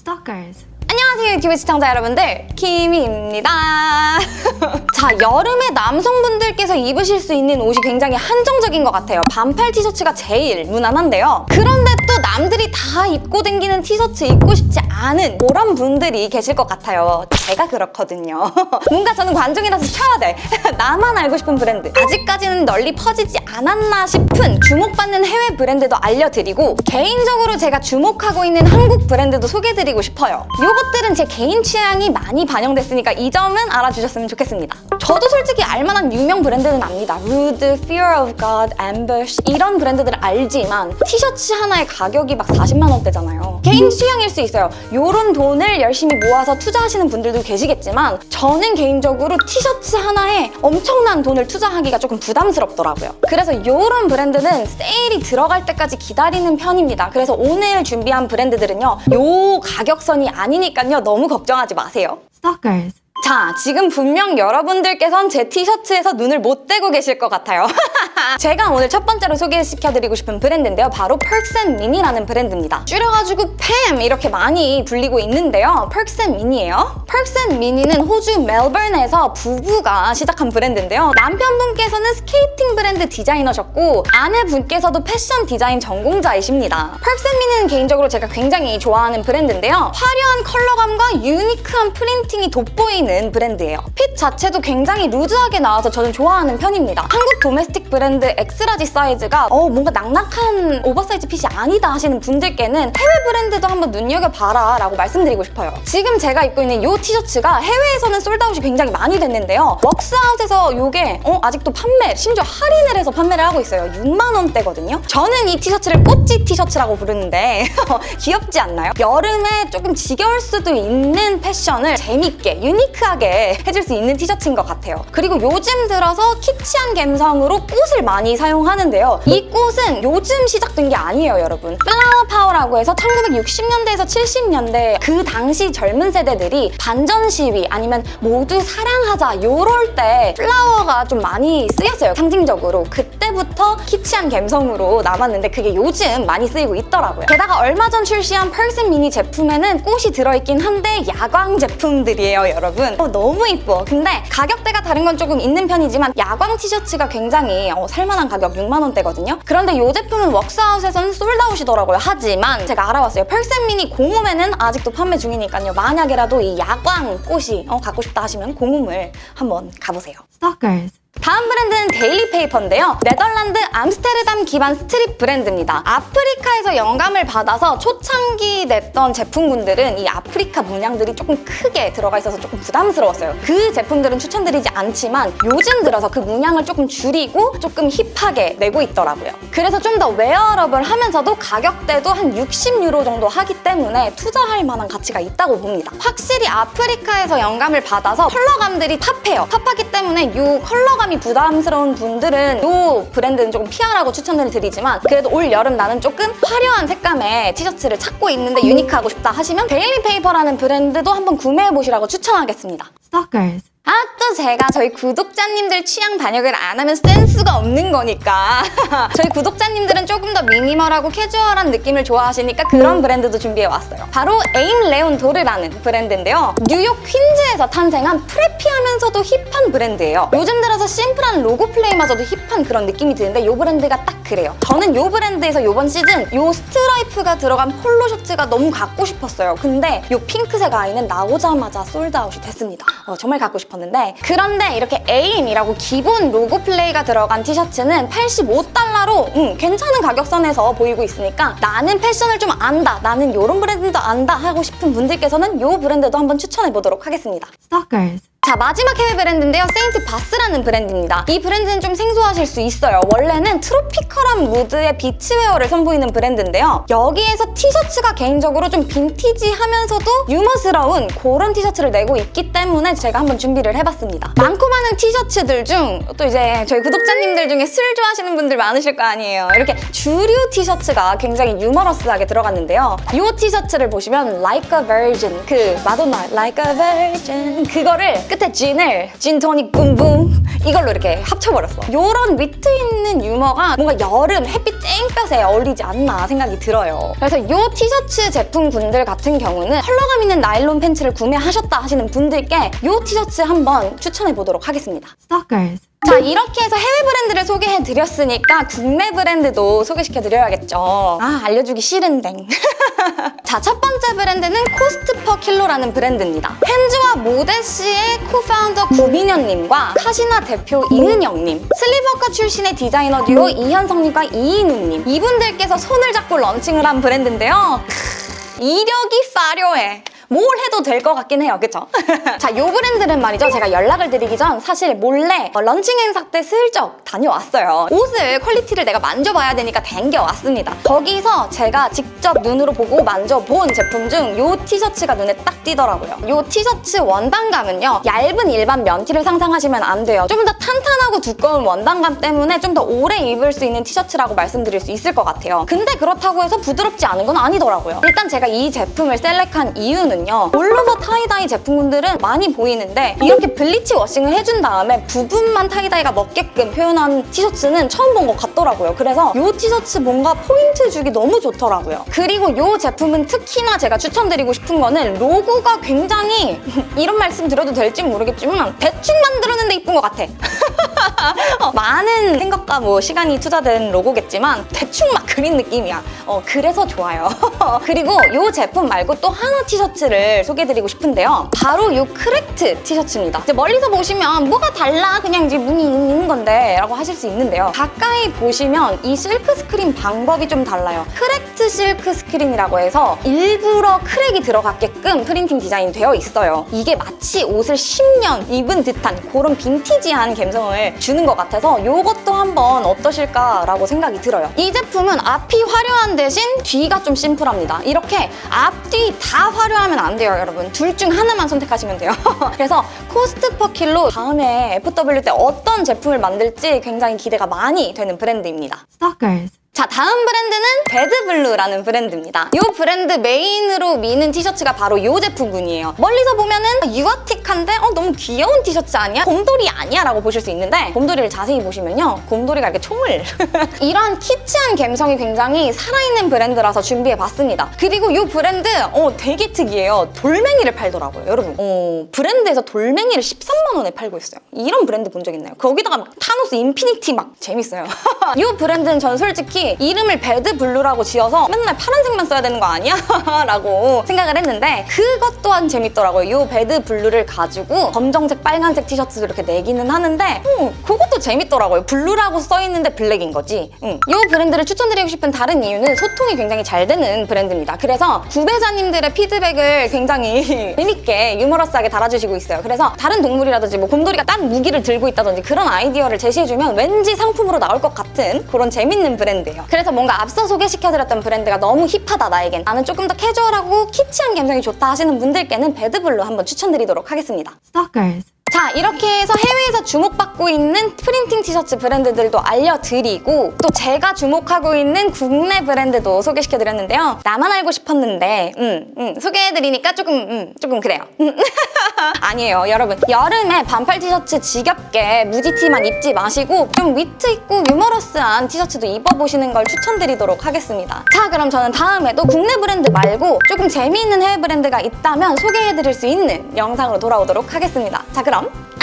Stalkers. 안녕하세요 유튜브 시청자 여러분들. 키미입니다. 자 여름에 남성분들께서 입으실 수 있는 옷이 굉장히 한정적인 것 같아요. 반팔 티셔츠가 제일 무난한데요. 그런데 또 남들이 다 입고 다니는 티셔츠 입고 싶지 않은 그런 분들이 계실 것 같아요. 제가 그렇거든요. 뭔가 저는 관종이라서 시켜야 돼. 나만 알고 싶은 브랜드. 아직까지는 널리 퍼지지 않았나 싶은 주목받는 해외 브랜드도 알려드리고 개인적으로 제가 주목하고 있는 한국 브랜드도 소개해드리고 싶어요. 요것들은 제 개인 취향이 많이 반영됐으니까 이 점은 알아주셨으면 좋겠습니다. 저도 솔직히 알만한 유명 브랜드는 압니다. Rude, Fear of God, Ambush 이런 브랜드들을 알지만 티셔츠 하나의 가격이 막 40만 원대잖아요. 개인 취향일 수 있어요. 요런 돈을 열심히 모아서 투자하시는 분들도 계시겠지만 저는 개인적으로 티셔츠 하나에 엄청난 돈을 투자하기가 조금 부담스럽더라고요. 그래서 요런 브랜드는 세일이 들어갈 때까지 기다리는 편입니다. 그래서 오늘 준비한 브랜드들은요 요 가격선이 아니니까요 너무 걱정하지 마세요. Stalkers. 자, 지금 분명 여러분들께선 제 티셔츠에서 눈을 못 떼고 계실 것 같아요. 제가 오늘 첫 번째로 소개시켜드리고 싶은 브랜드인데요. 바로 펄스앤미니라는 브랜드입니다. 줄여가지고 팸 이렇게 많이 불리고 있는데요. 펄스앤미니예요. 펄스앤미니는 호주 멜버른에서 부부가 시작한 브랜드인데요. 남편분께서는 스케이팅 브랜드 디자이너셨고 아내분께서도 패션 디자인 전공자이십니다. 퍽스앤미니는 개인적으로 제가 굉장히 좋아하는 브랜드인데요. 화려한 컬러감과 유니크한 프린팅이 돋보이는 브랜드예요. fit 자체도 굉장히 루즈하게 나와서 저는 좋아하는 편입니다. 한국 domestic 브랜드 X-large 사이즈가 어, 뭔가 낙낙한 oversize fit이 아니다 하시는 분들께는 해외 브랜드도 한번 눈여겨봐라 라고 말씀드리고 싶어요. 지금 제가 입고 있는 이 티셔츠가 해외에서는 sold out이 굉장히 많이 됐는데요. 웍스아웃에서 이게 어, 아직도 판매, 심지어 할인을 해서 판매를 하고 있어요. 6만 원대거든요. 저는 이 티셔츠를 꼬찌 티셔츠라고 부르는데 귀엽지 않나요? 여름에 조금 지겨울 수도 있는 패션을 재밌게, 유니크하게 해줄 수 있는 티셔츠인 것 같아요. 그리고 요즘 들어서 키치한 감성으로 꽃을 많이 사용하는데요. 이 꽃은 요즘 시작된 게 아니에요, 여러분. flower power라고 해서 1960년대에서 70년대 그 당시 젊은 세대들이 반전 시위 아니면 모두 사랑하자 요럴 때 flower가 좀 많이 쓰였어요, 상징적으로. 그때부터 키치한 감성으로 남았는데 그게 요즘 많이 쓰이고 있더라고요. 게다가 얼마 전 출시한 퍽스앤 미니 제품에는 꽃이 들어있긴 한데 야광 제품들이에요, 여러분. 어, 너무 이뻐. 근데 가격대가 다른 건 조금 있는 편이지만 야광 티셔츠가 굉장히 어, 살만한 가격 6만 원대거든요. 그런데 이 제품은 웍스아웃에서는 sold out이더라고요. 하지만 제가 알아봤어요. 퍽스앤 미니 공홈에는 아직도 판매 중이니까요. 만약에라도 이 야광 꽃이 어, 갖고 싶다 하시면 공홈을 한번 가보세요. Stalkers. 다음 브랜드는 데일리 페이퍼인데요. 네덜란드 암스테르담 기반 street 브랜드입니다. 아프리카에서 영감을 받아서 초창기 냈던 제품군들은 이 아프리카 문양들이 조금 크게 들어가 있어서 조금 부담스러웠어요. 그 제품들은 추천드리지 않지만 요즘 들어서 그 문양을 조금 줄이고 조금 힙하게 내고 있더라고요. 그래서 좀 더 웨어러블 하면서도 가격대도 한 60유로 정도 하기 때문에 투자할 만한 가치가 있다고 봅니다. 확실히 아프리카에서 영감을 받아서 컬러감들이 팝해요. 팝하기 때문에 이 컬러감 이 부담스러운 분들은 이 브랜드는 조금 피하라고 추천을 드리지만 그래도 올 여름 나는 조금 화려한 색감의 티셔츠를 찾고 있는데 유니크하고 싶다 하시면 데일리 페이퍼라는 브랜드도 한번 구매해보시라고 추천하겠습니다. Stalkers. 아, 또 제가 저희 구독자님들 취향 반영을 안 하면 센스가 없는 거니까. 저희 구독자님들은 조금 더 미니멀하고 캐주얼한 느낌을 좋아하시니까 그런 브랜드도 준비해왔어요. 바로 에임 레온 도르라는 브랜드인데요. 뉴욕 퀸즈에서 탄생한 preppy하면서도 힙한 브랜드예요. 요즘 들어서 심플한 로고 플레이마저도 힙한 그런 느낌이 드는데 이 브랜드가 딱 그래요. 저는 이 브랜드에서 이번 시즌 이 스트라이프가 들어간 폴로 셔츠가 너무 갖고 싶었어요. 근데 이 핑크색 아이는 나오자마자 sold out이 됐습니다. 어, 정말 갖고 싶 었는데 그런데 이렇게 에임이라고 기본 로고 플레이가 들어간 티셔츠는 85달러로 음, 괜찮은 가격선에서 보이고 있으니까 나는 패션을 좀 안다, 나는 이런 브랜드도 안다 하고 싶은 분들께서는 이 브랜드도 한번 추천해보도록 하겠습니다. Stalkers. 자 마지막 해외 브랜드인데요. 세인트 바스라는 브랜드입니다. 이 브랜드는 좀 생소하실 수 있어요. 원래는 트로피컬한 무드의 비치웨어를 선보이는 브랜드인데요. 여기에서 티셔츠가 개인적으로 좀 빈티지하면서도 유머스러운 그런 티셔츠를 내고 있기 때문에 제가 한번 준비를 해봤습니다. 많고 많은 티셔츠들 중 또 이제 저희 구독자님들 중에 술 좋아하시는 분들 많으실 거 아니에요. 이렇게 주류 티셔츠가 굉장히 유머러스하게 들어갔는데요. 이 티셔츠를 보시면 Like a Virgin 그 마돈나 Like a Virgin 그거를 끝에 진을 진토닉 붐붐 이걸로 이렇게 합쳐버렸어. 이런 위트 있는 유머가 뭔가 여름 햇빛 땡볕에 어울리지 않나 생각이 들어요. 그래서 이 티셔츠 제품군들 같은 경우는 컬러감 있는 나일론 팬츠를 구매하셨다 하시는 분들께 이 티셔츠 한번 추천해 보도록 하겠습니다. Stalkers. 자 이렇게 해서 해외 브랜드를 소개해 드렸으니까 국내 브랜드도 소개시켜 드려야겠죠. 아 알려주기 싫은데. 자첫 번째 브랜드는 코스트 퍼 킬로라는 브랜드입니다. 헨즈와 모데시의 co-founder 구민현님과 카시나 대표 이은영님 슬리버카 출신의 디자이너 듀오 이현성님과 이인우님. 이분들께서 손을 잡고 런칭을 한 브랜드인데요. 크, 이력이 화려해 뭘 해도 될 것 같긴 해요. 그쵸? 자, 요 브랜드는 말이죠. 제가 연락을 드리기 전 사실 몰래 어, 런칭 행사 때 슬쩍 다녀왔어요. 옷을 퀄리티를 내가 만져봐야 되니까 댕겨왔습니다. 거기서 제가 직접 눈으로 보고 만져본 제품 중 요 티셔츠가 눈에 딱 띄더라고요. 요 티셔츠 원단감은요. 얇은 일반 면티를 상상하시면 안 돼요. 좀 더 탄탄하고 두꺼운 원단감 때문에 좀 더 오래 입을 수 있는 티셔츠라고 말씀드릴 수 있을 것 같아요. 근데 그렇다고 해서 부드럽지 않은 건 아니더라고요. 일단 제가 이 제품을 select한 이유는 있거든요. all over tie-dye 제품군들은 많이 보이는데 이렇게 bleach washing을 해준 다음에 부분만 tie-dye가 먹게끔 표현한 티셔츠는 처음 본 것 같더라고요. 그래서 이 티셔츠 뭔가 포인트 주기 너무 좋더라고요. 그리고 이 제품은 특히나 제가 추천드리고 싶은 거는 로고가 굉장히 이런 말씀 드려도 될지 모르겠지만 대충 만들었는데 이쁜 것 같아. 어, 많은 생각과 뭐 시간이 투자된 로고겠지만 대충 막 그린 느낌이야. 어, 그래서 좋아요. 그리고 이 제품 말고 또 하나 티셔츠 를 소개해드리고 싶은데요. 바로 이 cracked 티셔츠입니다. 이제 멀리서 보시면 뭐가 달라? 그냥 이제 무늬 있는 건데 라고 하실 수 있는데요. 가까이 보시면 이 실크 스크린 방법이 좀 달라요. cracked 실크 스크린이라고 해서 일부러 crack이 들어갔게끔 프린팅 디자인 되어 있어요. 이게 마치 옷을 10년 입은 듯한 그런 빈티지한 감성을 주는 것 같아서 이것도 한번 어떠실까라고 생각이 들어요. 이 제품은 앞이 화려한 대신 뒤가 좀 심플합니다. 이렇게 앞뒤 다 화려하면 안 돼요, 여러분. 둘 중 하나만 선택하시면 돼요. 그래서 Cost Per Kilo 다음에 FW 때 어떤 제품을 만들지 굉장히 기대가 많이 되는 브랜드입니다. Stalkers. 자 다음 브랜드는 Bad Blue라는 브랜드입니다. 이 브랜드 메인으로 미는 티셔츠가 바로 이 제품군이에요. 멀리서 보면 은 유아틱한데 어, 너무 귀여운 티셔츠 아니야? 곰돌이 아니야? 라고 보실 수 있는데 곰돌이를 자세히 보시면요. 곰돌이가 이렇게 총을 이러한 키치한 감성이 굉장히 살아있는 브랜드라서 준비해봤습니다. 그리고 이 브랜드 어, 되게 특이해요. 돌멩이를 팔더라고요. 여러분 어, 브랜드에서 돌멩이를 13만 원에 팔고 있어요. 이런 브랜드 본 적 있나요? 거기다가 막 타노스 Infinity 막 재밌어요. 이 브랜드는 전 솔직히 이름을 Bad Blue라고 지어서 맨날 파란색만 써야 되는 거 아니야? 라고 생각을 했는데 그것 또한 재밌더라고요. 이 Bad Blue를 가지고 검정색, 빨간색 티셔츠도 이렇게 내기는 하는데 어, 그것도 재밌더라고요. 블루라고 써있는데 블랙인 거지. 응. 이 브랜드를 추천드리고 싶은 다른 이유는 소통이 굉장히 잘 되는 브랜드입니다. 그래서 구매자님들의 피드백을 굉장히 재밌게 유머러스하게 달아주시고 있어요. 그래서 다른 동물이라든지 뭐 곰돌이가 딴 무기를 들고 있다든지 그런 아이디어를 제시해주면 왠지 상품으로 나올 것 같은 그런 재밌는 브랜드예요. 그래서 뭔가 앞서 소개시켜드렸던 브랜드가 너무 힙하다 나에겐 나는 조금 더 캐주얼하고 키치한 감성이 좋다 하시는 분들께는 Bad Blue 한번 추천드리도록 하겠습니다. Stalkers. 자 이렇게 해서 해외에서 주목받고 있는 프린팅 티셔츠 브랜드들도 알려드리고 또 제가 주목하고 있는 국내 브랜드도 소개시켜드렸는데요. 나만 알고 싶었는데 음, 음, 소개해드리니까 조금 음, 조금 그래요. 아니에요 여러분 여름에 반팔 티셔츠 지겹게 무지티만 입지 마시고 좀 위트 있고 유머러스한 티셔츠도 입어보시는 걸 추천드리도록 하겠습니다. 자 그럼 저는 다음에도 국내 브랜드 말고 조금 재미있는 해외 브랜드가 있다면 소개해드릴 수 있는 영상으로 돌아오도록 하겠습니다. 자 그럼